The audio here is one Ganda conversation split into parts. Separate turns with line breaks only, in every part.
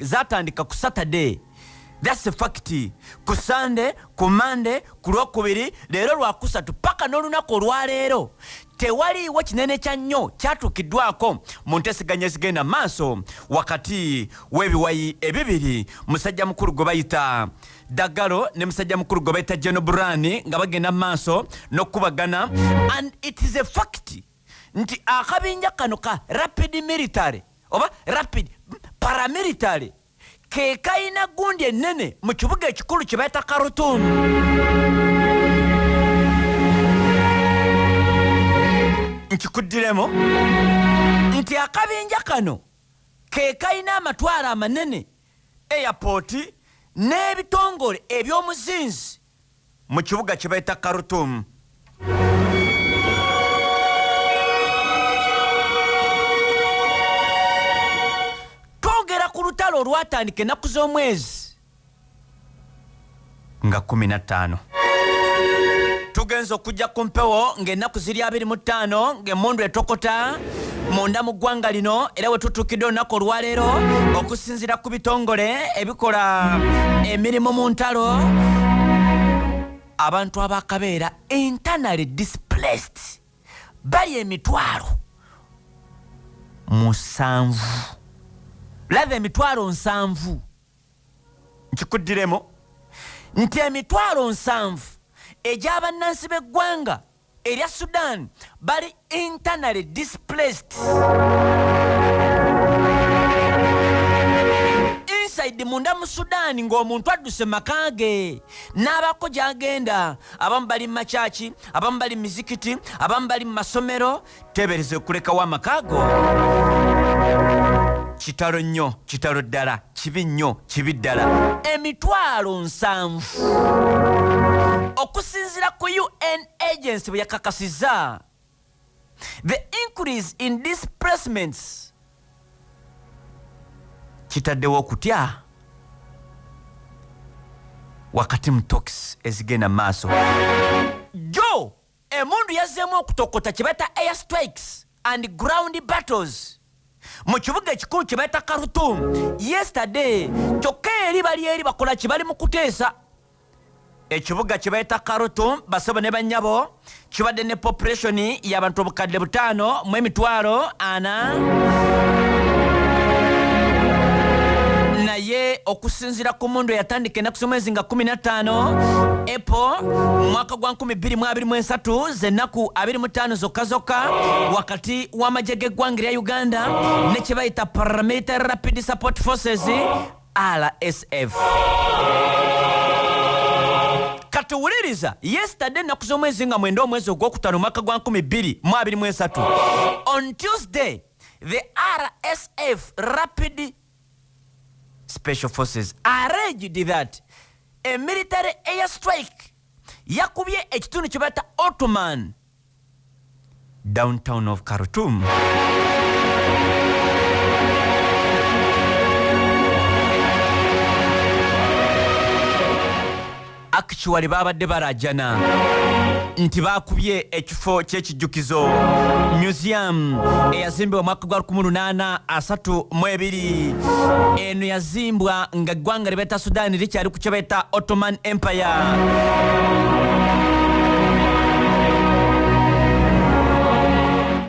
zatandika ku saturday. Thats fact. Ku sande ku mande ku lwokubiri leero lwakusatu paka n'olunaku olwaleero. Tewaliiwo kinene kya nnyo kyatuukiddwako mu nteeseganya ezigenda maaso wakati w'ebiwayi ebibiri. Musajja mukulu gwe bayita daggalo ne musajja mukulu gwe bayita geno burani nga bagenda maaso n'okubagana. And it is a fact nti akabinja kano ka rapid military oba rapid paramilitary. Ke kayina gundi ennene mu kibuga ekikulu kye bayita karutum nkikuddiremu nti akabinja kano ke kayina amatwaro amanene airport n'ebitongole eby'omuzinzi mu kibuga kye bayita karutum lutalo olwatandika ennaku z'omwezi? Nga 15 tugenza okujja ku mpewo ng'ennaku ziri 25 ng'emundu etokota munda mu ggwanga lino era we tutuukidde olunaku olwaleero okusinziira ku bitongole ebikola emirimu mu ntalo. Abantu abakabeera internally displaced. Bali emitwalo. Musanvu lava emitwalo nsanvu. Nkikuddiremu. Nti emitwalo nsanvu egy'abannansi b'eggwanga erya sudan bali internally displaced. Inside munda mu sudan ng'omuntu adduse maka ge n'abako gy'agenda abamu bali mu makyaki abamu bali mu mizikiti abamu bali mu masomero tebereze okulekawo amaka go kitalo nnyo kitalo ddala kibi nnyo kibi ddala. Emitwalo nsanvu. Okusinziira ku un agency bwe yakakasiza the increase in displacements kitaddewo okutya wakati mu tox ezigenda mu maaso. Jo emundu yazzeemu okutokota kye bayita air strikes and ground battles mu kibuga ekikulu kye bayita karutum yesterday kyokka eri bali eri bakola kye bali mu kuteesa. Ekibuga kye bayita karutum basebo ne bannyabo kibadde ne population y'abantu obukadde butaano mu emitwalo ana naye okusinziira ku mundu eyatandika ennaku z'omwezi nga 15 epo mu mwaka gwa 2023 z'ennaku 25 zokka zokka wakati w'amagye g'eggwanga erya uganda ne kye bayita paramilitary rapid support forces rsf katuwuliriza yesterday ennaku z'omwezi nga mwenda omwezi ogwokutaano omwaka gwa 2023 on tuesday the rsf rapid special forces. Alleged that a military air strike yakubye ekitundu kye bayita ottoman downtown of khartoum. Actually babadde barajana nti bakubye ekifo ky'ekijjukizo. Museum eyazimbibwa mwaka gwa 1832 eno yazimbwa nga eggwanga libaita sudan likyali ku kye baita ottoman empire.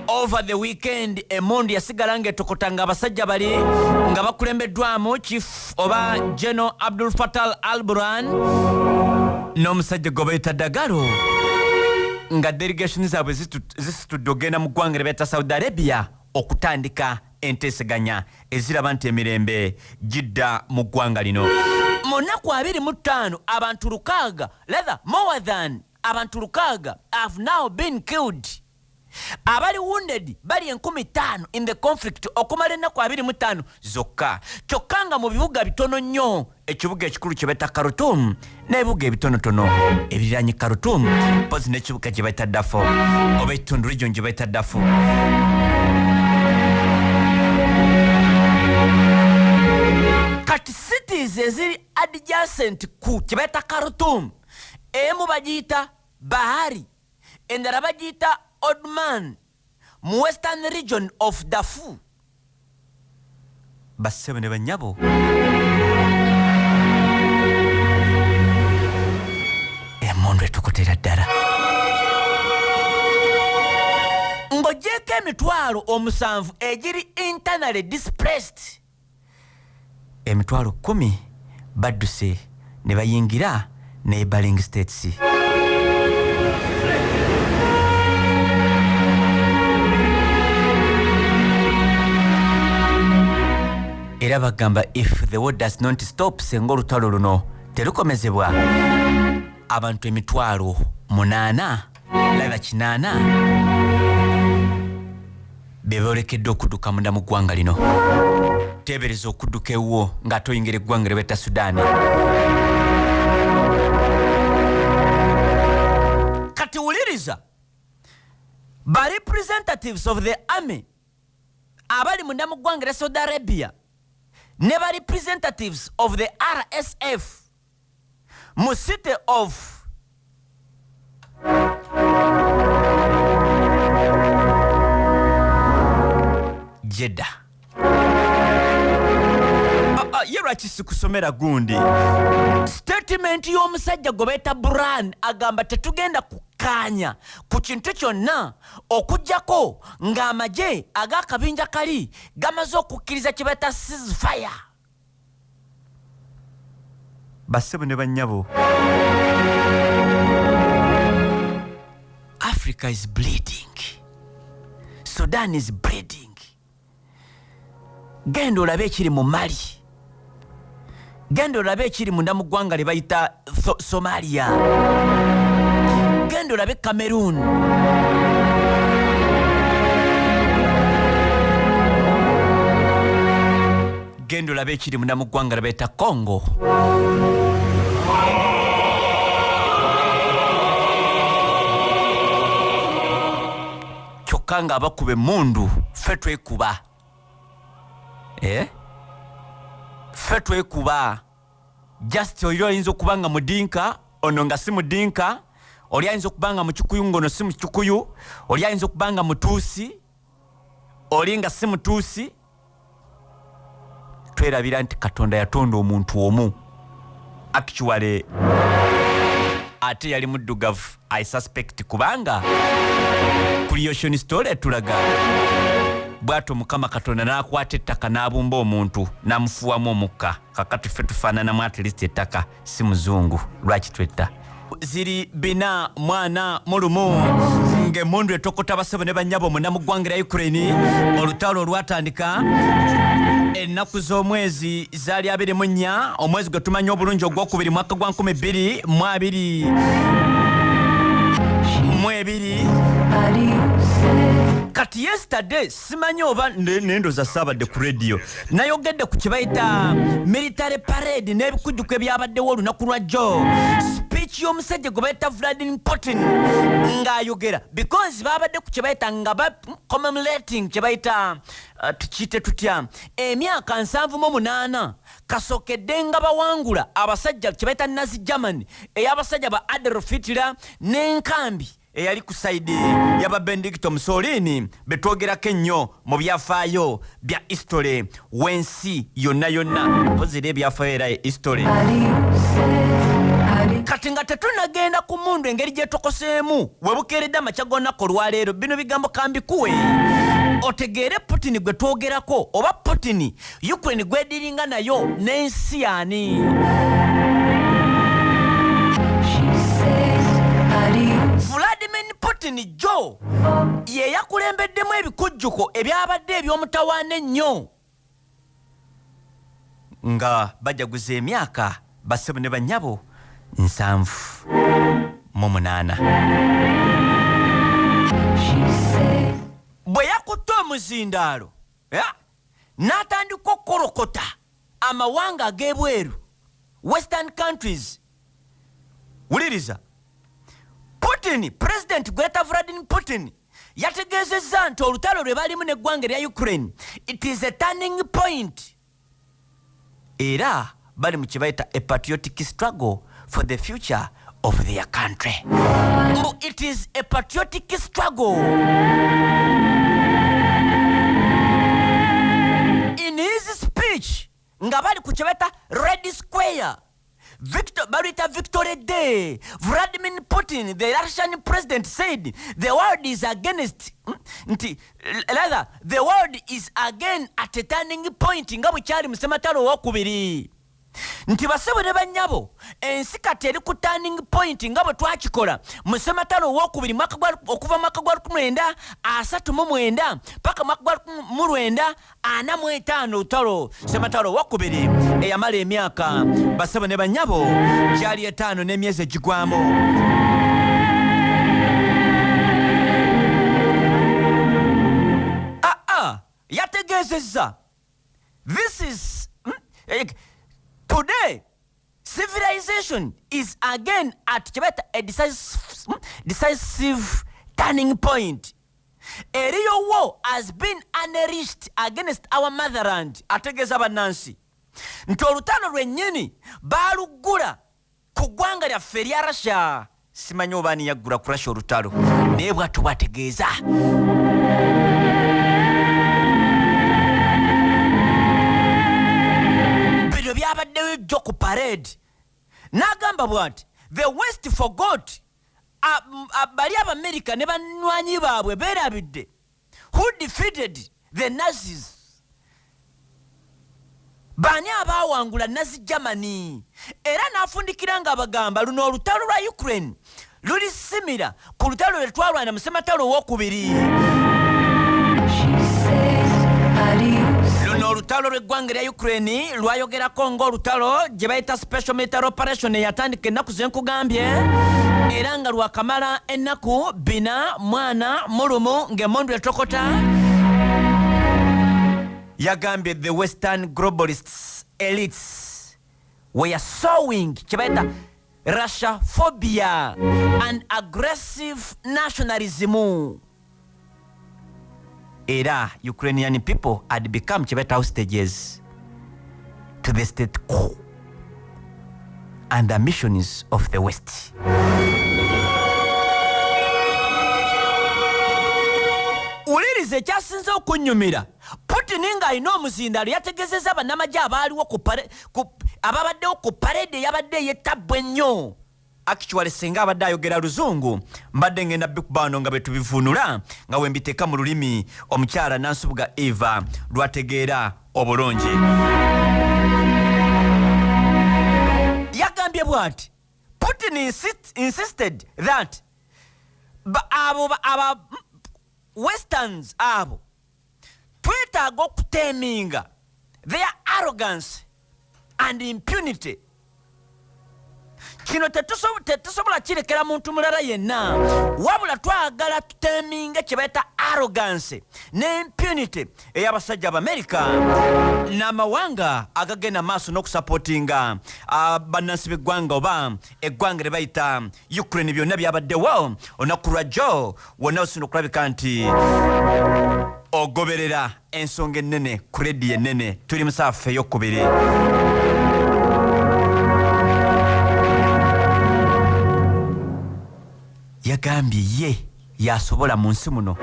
Over the weekend emundu yasigala ng'etokota nga abasajja bali nga bakulembeddwamu chief oba geno abdul fatal al buran n'omusajja gwe bayita dagalo nga delegation zaabwe zisitudde ogenda mu ggwanga lye bayita saudi arabia okutandika enteeseganya eziraba nti emirembe gidda mu ggwanga lino. Mu nnaku 25 abantu lukaaga rather more than abantu lukaaga have now been killed. Abali wounded bali enkumi ttaano in the conflict okumala ennaku 25 zokka. Kyokka nga mu bibuga bitono nnyo ekibuga ekikulu kye baita karutum n'ebibuga ebitonotono ebiriranye karutum mpozi n'ekibuga gye baita dafo oba ekitundu region gye baita dafo kati cities eziri adjacent ku kye baita karutum emu bagiyita bahari endala bagiyita odman mu western region of dafu bassebo ne banyabo emundu etukutera ddala. Ng'ogyeko emitwalo omusanvu egiri internally displaced. Emitwalo kumi badduse ne bayingira ne baling states. Era bagamba if the war does not stop senga olutalo luno terukomezebwa abantu emitwalo munaana laba kinaana be boolekedde okudduka munda mu ggwanga lino. Teebereza okudduka ewuwo ng'ate oyingira eggwanga lye betta sudaani kati wuliriza ba representatives of the army abali munda mu ggwanga lya saudi arabia ne ba representatives of the rsf mu city of jedda Ah, ah, ye lwaki sikusomera gundi? Statement y'omusajja gwe beeta bran agamba tetugenda kukkaanya ku kintu kyonna okugjako ng'amagye ag'akabinja kali gamaze okukkiriza kye beeta sisfire bassebo ne bannyabo africa is bleeding. Sudan is bleeding. Genda olabe ekiri mu mali. Genda olabe ekiri munda mu ggwanga lye bayita somalia. Genda olabe cameroon genda olabe ekiri munda mu ggwanga lye bayita congo. Kyokka nga abakuba emundu ffe twekuba. Eh? ffe twekuba. Just oli oyinza okuba nga mudinka ono nga si mudinka. Oli ayinza okuba nga mukikuyu ngaono si mukikuyu. Oli ayinza okuba nga mutuusi. Oli nga si mutuusi twerabira nti katonda yatonda omuntu omu. Actually ate yali muddugavu i suspect kubanga creation story etulaga. Bw'atyo mukama katonda n'akwata ettaka n'abumba omuntu n'amufuwamu omukka. Kakati ffe tufaananamu atlist ettaka si muzungu. Lwaki twetta? Ziri bina mwana mulumu ng'emundu etokota basebo ne bannyabo munda mu ggwanga lya ukraine olutalo olwatandika ennaku z'omwezi zaali 24 omwezi gwe tumanyi obulungi ogwokubiri mwaka gwa 22 mu ebiri. Kati yesterday simanyi oba ne- nendoza saabadde ku radio nayogedde ku kyebayita military parade n'ebikujjuko ebyabaddewo olunaku lwa jo speech y'omusajja gwe bayita vladimir putin ng'ayogera. Because babadde ku kyebayita nga ba commemorating kyebayita uh, tukiyite tutya? Emyaka 78 kasookedde nga bawangula abasajja kyebayita nazi germany ey'abasajja ba adolf hitler n'enkambi eyali ku sayidi yaba benedicto musolini betwogerako ennyo mu byafaayo bya istole w'ensi yonna yonna. Mpozera ebyafaayo era istole kati nga tetunagenda ku mundu engeri gyetokoseemu webukeeredde amakya g'olunaku olwaleero bino bigambo kambikuwe. Otegeere putini gwe twogerako oba putini ukraine gwediringa nayo n'ensi yani vladimir putin jo ye yakulembeddemu ebikujjuko ebyabadde eby'omutawaana ennyo. Nga bajaguza emyaka bassebo ne bannyabo nsanvu mu munaana bwe yakutte omuzindaalo n'atandika okukolokota amawanga ag'ebweru western countries. Wuliriza putin pulezidenti gweta vladimir putin yategeezezza nti olutalo lwe balimu n'eggwanga erya ukraine it is a turning point. Era bali mu kye bayita a patriotic struggle for the future of their country. So it is a patriotic struggle. In his speech nga bali ku red square. Victor, Barita victory day. Vladimir putin the russian president said the world is against hmm, nti rather the world is again at a turning point. Nga bwe kyali mu sematalo nti basebo ne bannyabo ensi kati eri ku turning point nga bwe twakikola. Mu sematalo owokubiri okuva mwaka gwa 1939 paka mwaka gwa 1945 lutalo sematalo owokubiri eyamala emyaka basebo ne bannyabo gyali etaano n'emyezi egigwamu aa yategeezezza. This is hmm, eh, today civilization is again at kyebeta a decisive, hmm, decisive turning point. Eriyo war has been unleashed against our motherland ategeeza bannansi. Nti olutalo lwennyini baaluggula ku ggwanga lyaffe erya russia. Simanyi oba ani yaggula ku russia olutalo naye bwatto byabaddeyo jjo ku parade. N'agamba bw'ati the west forgot bali abamerika ne banywanyi baabwe beerabidde. Who defeated the nazis? Baani abaawangula nazi germany? Era n'afundikira nga bagamba luno olutalo lwa ukraine luli simira ku lutalo lwe twalwana mu sematalo owokubiri olutalo lw'eggwanga erya ukraine lwayogerako ng'olutalo gye bayita special military operation eyatandika ennaku zenkugambye era nga lwakamala ennaku bina mwana mulumu ng'emondu etokota. Yagambye the western globalists elites were sowing kye bayita russia phobia and aggressive nationalism era ukrainian people had become chibeta hostages to the state quo and the missions of the west. Wuliriza ekyasinze okunyumira. Putin ng'alina omuzindalo yategezeza bannamagye abaaliwo ababaddewo ku parede eyabadde eyettabwa ennyo actually singa abadde ayogera luzungu mbadde ngenda bikubano nga betubivuunula nga wembiteeka mu lulimi omukyala nansubuga eva lwategeera obulungi. Yagambye bw'ati putin insist, insisted that abo ba- aba westerns abo twetaaga okuteeminga their arrogance and impunity kino tetuso- tetusobola kirekera muntu mulala yenna. Wabula twagala tuteeminge kye bayita arrogance ne impunity ey'abasajja abamerika n'amawanga agagenda maaso n'okusapootinga ah, bannansi b'eggwanga oba eggwanga lye bayita ukraine byonna byabaddewo olunaku lwajjo wonna osinda okulabika nti ogoberera ensonga ennene ku rediyo ennene. Tuli musaafu ey'okubiri yagambye ye yasobola mu nsi muno.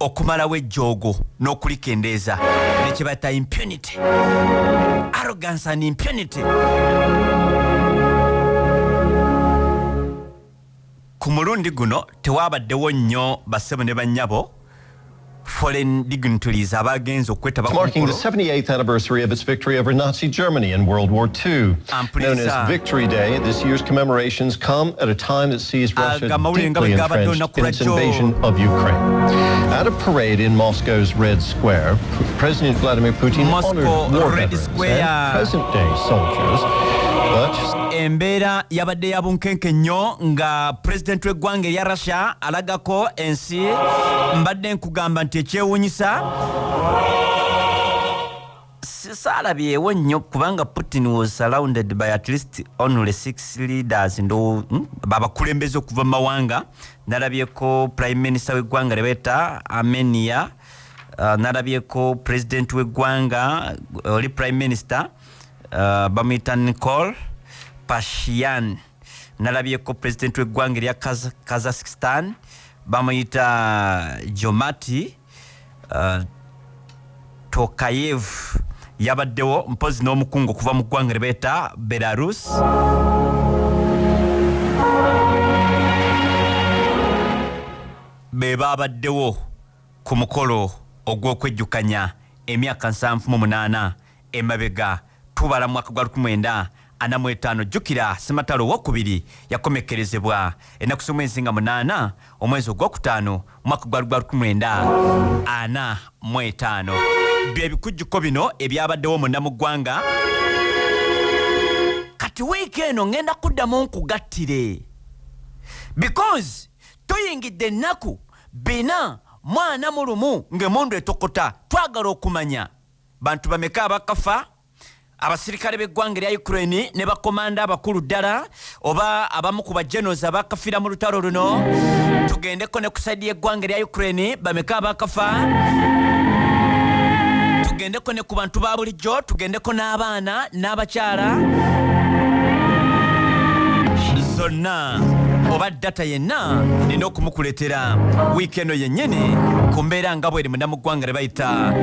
Okumalawo ejjoogo n'okulikendeeza nekye bayita impunity. Arrogance and impunity. Ku mulundi guno tewabaddewo nnyo bassebo ne bannyabo foreign dignitaries abagenze okwetaba
marking the
mukolo
78th anniversary of its victory over Nazi Germany in World War II. Known as Victory Day, this year's commemorations come at a time that sees ah,
Russia mawulire nga
deeply entrenched in its invasion of Ukraine. At a parade in Moscow's Red Square, President Vladimir Putin
Moscow
honored war
Red
veterans
Square.
and present-day soldiers, but
embeera yabadde ya bunkenke nnyo nga pulezidenti w'eggwanga erya russia alagako ensi mbadde nkugamba nti ekyewuunyisa saalabyewo nnyo kubanga putin was surrounded by at least only six leaders ndo hmm, babakulembeze okuva mu mawanga. Nalabyeko prime minister w'eggwanga lye beeta armenia uh, nalabyeko president w'eggwanga oli prime minister uh, bamuyita nicol pashian. Nalabyeko president w'eggwanga erya Kaz- kazakhstan. Bamuyita jomati uh, tokayev. Yabaddewo mpozi n'omukungu okuva mu ggwanga libeeta belarus. Be babaddewo ku mukolo ogw'okwejjukanya emyaka 78 emabega tubala mu mwaka gwa 1945 jjukira sematalo owokubiri yakomekerezebwa. Ennaku z'omwezi nga 8 omwezi ogwokutaano mu mwaka gwa 1945 bye bikujjuko bino ebyabaddewo munda mu ggwanga kati wiiki eno ngenda kuddamu nkugattire. Because tuyingidde ennaku bina mwana mu lumu ng'emundu etokota twagala okumanya. Bantu bameka abakafa abasirikale b'eggwanga erya ukraine ne bakomanda abakulu ddala oba abamu ku bagenos abakafira mu lutalo luno. Tugendeko ne ku saidi y'eggwanga erya ukraine bameka abakafa? Tugendeko ne ku bantu ba bulijjo tugendeko n'abaana n'abakyala? Zonna oba data yenna nina okumukuletera wiiki eno yennyini ku mbeera nga bweri munda mu ggwanga lye bayita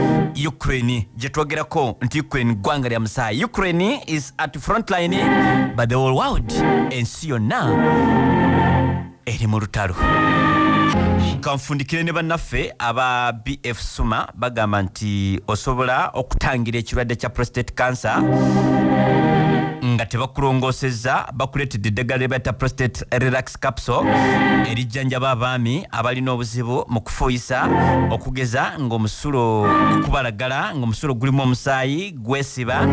ukraine. Gye twogerako nti ukraine ggwanga lya musaayi ukraine is at frontline but the whole world. Ensi yonna eri mu lutalo. Kanfundikire ne bannaffe aba bf suma bagamba nti osobola okutangira ekirwadde kya prostate cancer nga tebakulongosezza bakuleetedde eddagala lyebata prostate relax capsule erijjanjaba abaami abalina obuzibu mu kufuuyisa okugeza ng'omusulo okubalagala ng'omusulo gulimu omusaayi gwesiba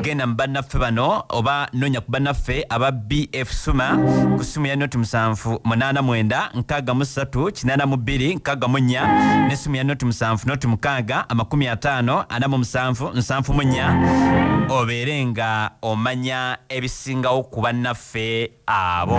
genda mu bannaffe bano oba nonya ku bannaffe aba bf suma ku simu ya noti 789 nesimu ya noti 7 noti 6 amakumi 5 47 74 obeere nga omanya ebisingawo ku bannaffe abo